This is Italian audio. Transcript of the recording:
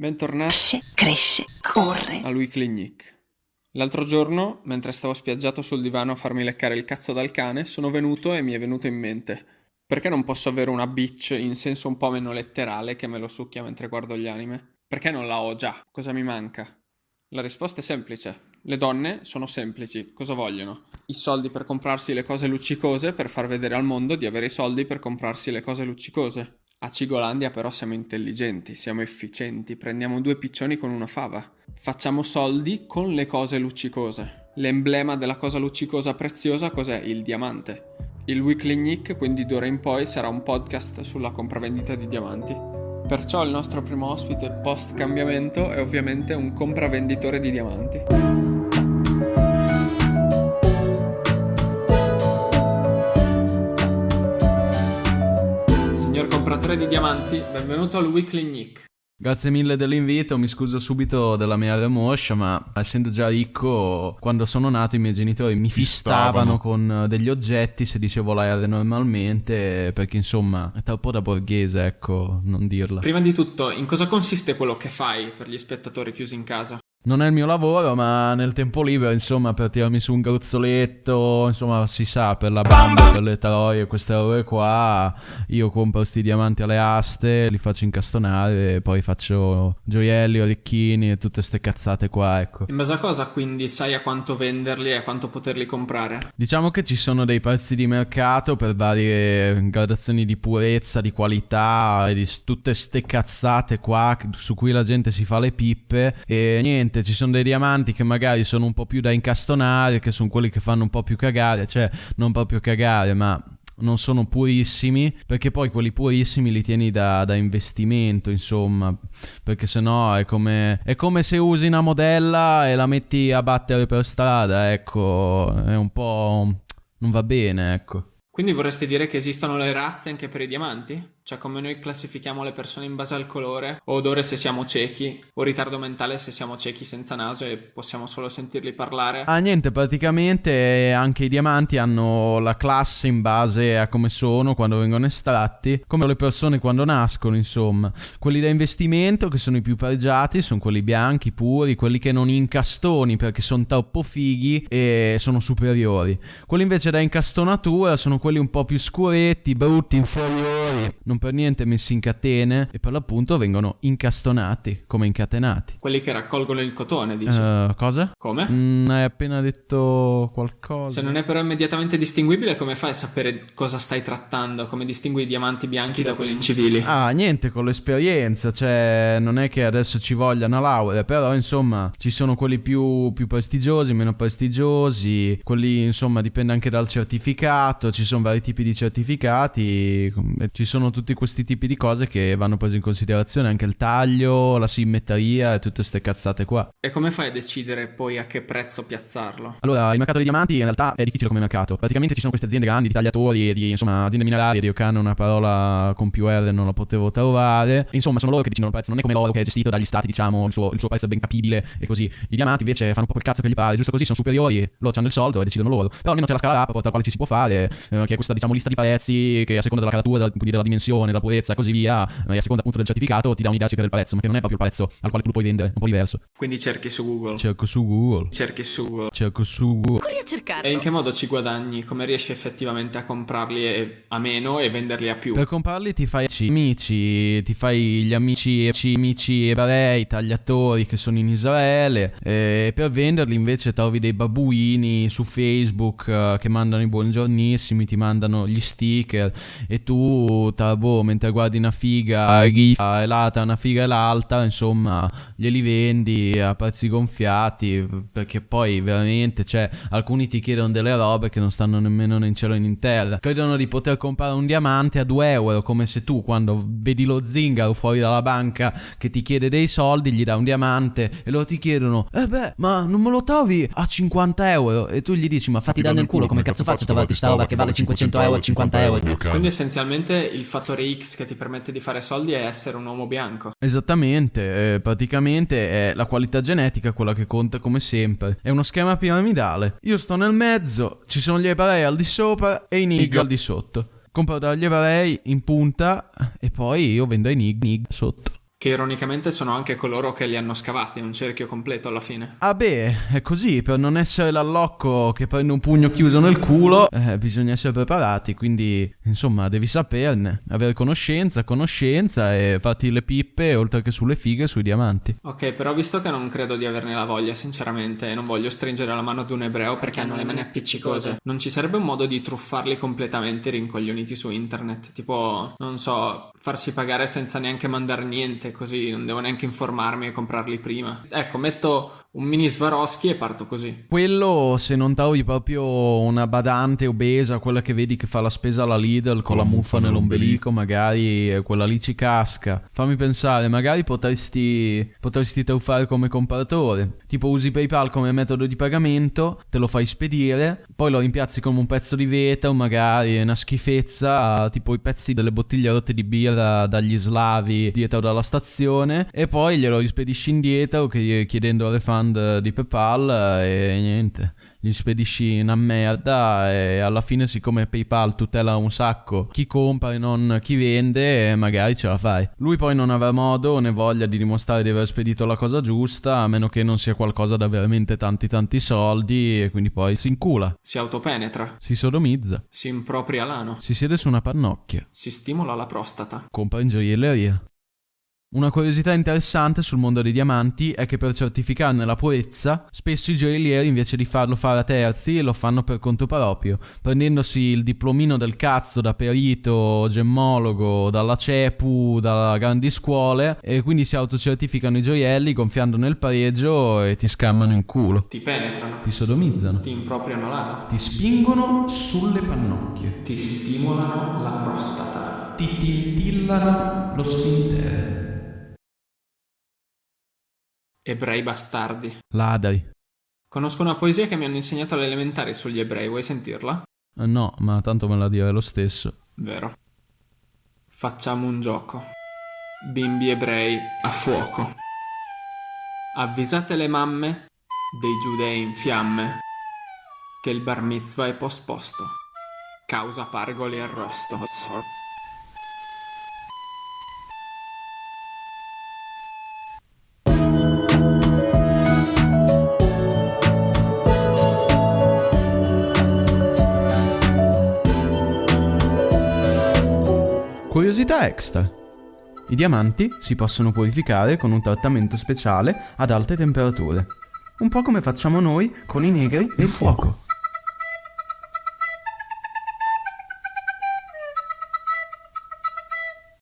Bentornati Cresce, cresce, corre. al Weekly Nick. L'altro giorno, mentre stavo spiaggiato sul divano a farmi leccare il cazzo dal cane, sono venuto e mi è venuto in mente. Perché non posso avere una bitch in senso un po' meno letterale che me lo succhia mentre guardo gli anime? Perché non la ho già? Cosa mi manca? La risposta è semplice. Le donne sono semplici. Cosa vogliono? I soldi per comprarsi le cose luccicose per far vedere al mondo di avere i soldi per comprarsi le cose luccicose. A Cigolandia però siamo intelligenti, siamo efficienti, prendiamo due piccioni con una fava. Facciamo soldi con le cose luccicose. L'emblema della cosa luccicosa preziosa cos'è? Il diamante. Il Weekly Nick quindi d'ora in poi sarà un podcast sulla compravendita di diamanti. Perciò il nostro primo ospite post cambiamento è ovviamente un compravenditore di diamanti. Compratore di diamanti, benvenuto al Weekly Nick. Grazie mille dell'invito, mi scuso subito della mia remoscia, ma essendo già ricco, quando sono nato i miei genitori mi fistavano con degli oggetti se dicevo la R normalmente, perché insomma è troppo da borghese, ecco, non dirla. Prima di tutto, in cosa consiste quello che fai per gli spettatori chiusi in casa? Non è il mio lavoro, ma nel tempo libero, insomma, per tirarmi su un gruzzoletto, insomma, si sa, per la bamba, per le troie, queste robe qua, io compro sti diamanti alle aste, li faccio incastonare poi faccio gioielli, orecchini e tutte ste cazzate qua, ecco. In base a cosa quindi sai a quanto venderli e a quanto poterli comprare? Diciamo che ci sono dei prezzi di mercato per varie gradazioni di purezza, di qualità, e di tutte ste cazzate qua su cui la gente si fa le pippe e niente, ci sono dei diamanti che magari sono un po' più da incastonare, che sono quelli che fanno un po' più cagare, cioè non proprio cagare, ma non sono purissimi, perché poi quelli purissimi li tieni da, da investimento, insomma, perché sennò è come, è come se usi una modella e la metti a battere per strada, ecco, è un po'... non va bene, ecco. Quindi vorresti dire che esistono le razze anche per i diamanti? Cioè come noi classifichiamo le persone in base al colore, o odore se siamo ciechi, o ritardo mentale se siamo ciechi senza naso e possiamo solo sentirli parlare? Ah, niente, praticamente anche i diamanti hanno la classe in base a come sono quando vengono estratti, come le persone quando nascono, insomma. Quelli da investimento, che sono i più pregiati, sono quelli bianchi, puri, quelli che non incastoni perché sono troppo fighi e sono superiori. Quelli invece da incastonatura sono quelli un po' più scuretti, brutti, inferiori, non per niente messi in catene e per l'appunto vengono incastonati, come incatenati. Quelli che raccolgono il cotone, dici? Eh, cosa? Come? Mm, hai appena detto qualcosa. Se non è però immediatamente distinguibile, come fai a sapere cosa stai trattando? Come distingui i diamanti bianchi da quelli civili? Ah, niente, con l'esperienza, cioè non è che adesso ci voglia una laurea, però insomma ci sono quelli più, più prestigiosi, meno prestigiosi, quelli insomma dipende anche dal certificato, ci sono vari tipi di certificati, ci sono tutti questi tipi di cose che vanno prese in considerazione, anche il taglio, la simmetria e tutte ste cazzate qua. E come fai a decidere poi a che prezzo piazzarlo? Allora, il mercato dei diamanti in realtà è difficile come mercato. Praticamente ci sono queste aziende grandi, di tagliatori, di insomma aziende minerarie, di Ocano una parola con più R non la potevo trovare. Insomma, sono loro che decidono il prezzo, non è come l'oro che è gestito dagli stati, diciamo, il suo, il suo prezzo è ben capibile e così. I diamanti invece fanno proprio il cazzo che gli pare, giusto così, sono superiori, loro hanno il soldo e decidono loro. Però almeno c'è la scala rapporto alla quale ci si può fare, eh, che è questa diciamo lista di prezzi che a seconda della caratura, quindi della dimensione, della purezza e così via, eh, e a seconda appunto del certificato ti dà un'idea circa del prezzo, ma che non è proprio il prezzo al quale tu lo puoi vendere, è un po' diverso. Quindi cerchi su Google. Cerco su Google, Cerchi su Google. cerco su Google. Corri a cercarlo. E in che modo ci guadagni? Come riesci effettivamente a comprarli e- a meno e venderli a più? Per comprarli ti fai amici, ti fai gli amici, amici ebrei, tagliatori che sono in Israele e per venderli invece trovi dei babuini su Facebook eh, che mandano i buongiornissimi, ti mandano gli sticker e tu, tra boh, mentre guardi una figa rifa e l'altra, una figa e l'altra, insomma, glieli vendi a prezzi gonfiati perché poi veramente, cioè, alcuni ti chiedono delle robe che non stanno nemmeno né in cielo né in terra. Credono di poter comprare un diamante a 2 euro, come se tu quando vedi lo zingaro fuori dalla banca che ti chiede dei soldi, gli dà un diamante e loro ti chiedono, eh beh, ma non me lo trovi a 50 euro? E tu gli dici, ma fatti Ti danno il culo, come cazzo faccio a trovarti sta roba che vale 500 euro a 50 euro? Quindi essenzialmente il fattore X che ti permette di fare soldi è essere un uomo bianco. Esattamente, eh, praticamente è la qualità genetica quella che conta come sempre. È uno schema piramidale. Io sto nel mezzo, ci sono gli ebrei al di sopra e i nig al di sotto. Compro dagli ebrei in punta e poi io vendo ai nig nig sotto. Che ironicamente sono anche coloro che li hanno scavati, un cerchio completo alla fine. Ah beh, è così, per non essere l'allocco che prende un pugno chiuso nel culo, eh, bisogna essere preparati, quindi insomma devi saperne, avere conoscenza, conoscenza e farti le pippe oltre che sulle fighe sui diamanti. Ok, però visto che non credo di averne la voglia, sinceramente, e non voglio stringere la mano ad un ebreo perché hanno le mani appiccicose, non ci sarebbe un modo di truffarli completamente rincoglioniti su internet? Tipo, non so, farsi pagare senza neanche mandare niente, così non devo neanche informarmi e comprarli prima. Ecco, metto un mini Swarovski e parto così. Quello se non trovi proprio una badante obesa, quella che vedi che fa la spesa alla Lidl con la muffa nell'ombelico, magari eh, quella lì ci casca. Fammi pensare, magari potresti, potresti truffare come compratore. Tipo usi PayPal come metodo di pagamento, te lo fai spedire, poi lo rimpiazzi come un pezzo di vetro, magari una schifezza, tipo i pezzi delle bottiglie rotte di birra dagli slavi dietro dalla stazione, e poi glielo rispedisci indietro chiedendo a refund di PayPal e niente gli spedisci una merda e alla fine siccome PayPal tutela un sacco chi compra e non chi vende magari ce la fai. Lui poi non avrà modo né voglia di dimostrare di aver spedito la cosa giusta a meno che non sia qualcosa da veramente tanti tanti soldi e quindi poi si incula. Si autopenetra. Si sodomizza. Si impropria l'ano. Si siede su una pannocchia. Si stimola la prostata. Compra in gioielleria. Una curiosità interessante sul mondo dei diamanti è che per certificarne la purezza, spesso i gioiellieri invece di farlo fare a terzi lo fanno per conto proprio, prendendosi il diplomino del cazzo da perito, gemmologo, dalla CEPU, da grandi scuole e quindi si autocertificano i gioielli gonfiando nel pareggio e ti scammano in culo. Ti penetrano. Ti sodomizzano. Ti impropriano l'ano. Ti spingono sulle pannocchie. Ti stimolano la prostata. Ti tintillano lo sfintere. Ebrei bastardi. Ladri. Conosco una poesia che mi hanno insegnato alle elementari sugli ebrei, vuoi sentirla? Eh, no, ma tanto me la dire lo stesso. Vero. Facciamo un gioco. Bimbi ebrei a fuoco. Avvisate le mamme dei giudei in fiamme che il bar mitzvah è posposto. Causa pargoli arrosto. Curiosità extra. I diamanti si possono purificare con un trattamento speciale ad alte temperature. Un po' come facciamo noi con i negri e il fuoco.